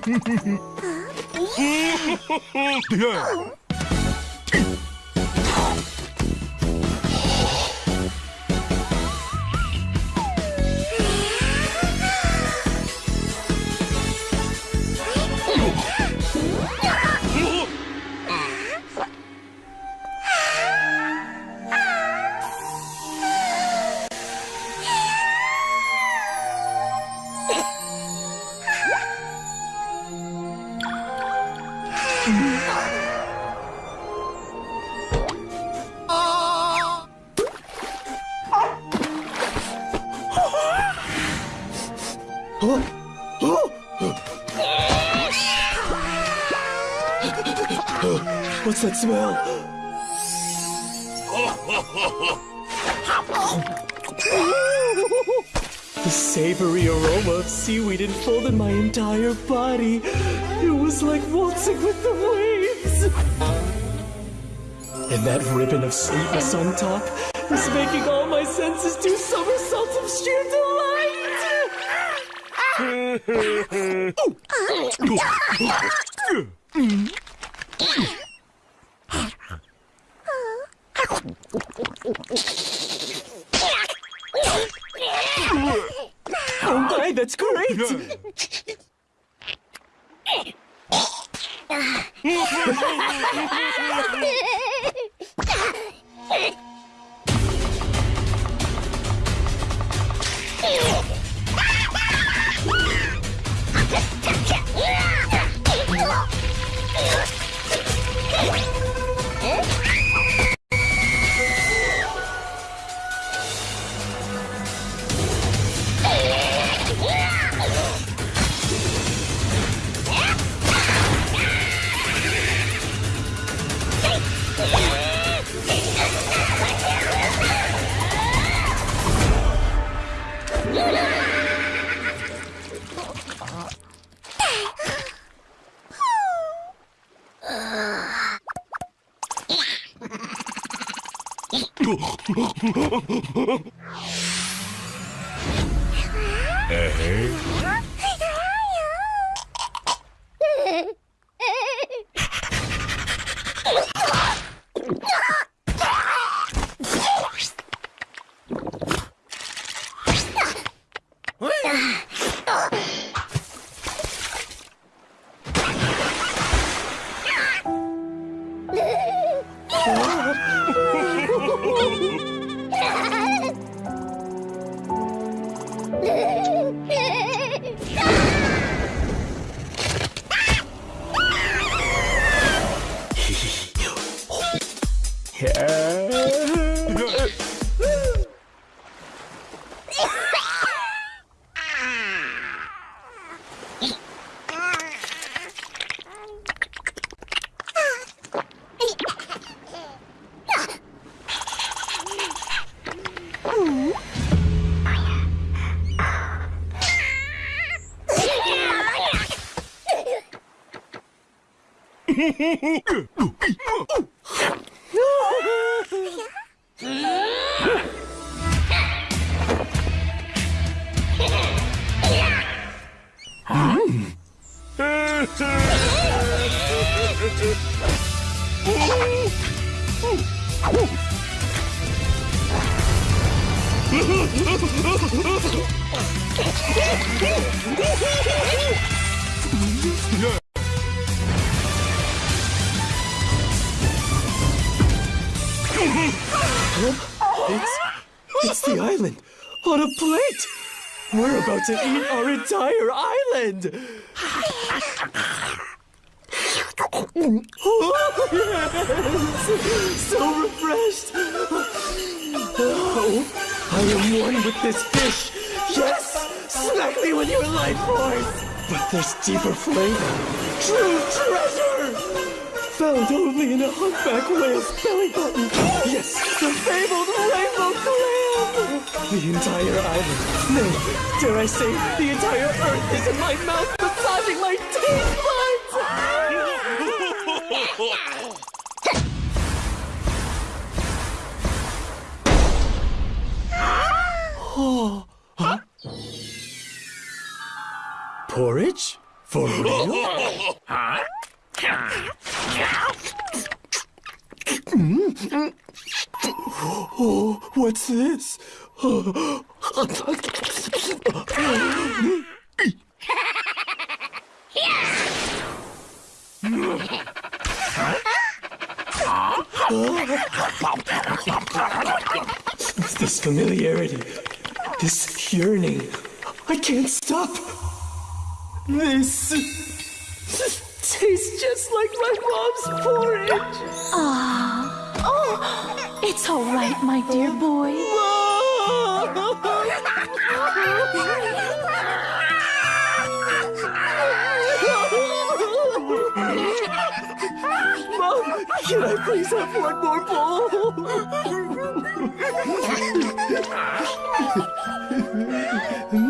Yeah. What's that smell? The savory aroma of seaweed enfolded my entire body. It was like waltzing with the waves. And that ribbon of sweetness on top is making all my senses do somersaults of sheer delight. Oh my, that's great! Uh-huh. Woohoo! It's, it's the island on a plate. We're about to eat our entire island. Oh, yes. So refreshed. Oh, I am one with this fish. Yes, smack me with your life force. But there's deeper flavor. True treasure. Found only in a humpback whale's belly button. The entire island. No, dare I say, the entire earth is in my mouth, massaging my taste buds. oh, huh? Porridge? For real? Hmm? Oh, what's this? This familiarity, this yearning, I can't stop. This tastes just like my mom's porridge. Oh, it's all right, my dear boy. Mom, can I please have one more bowl?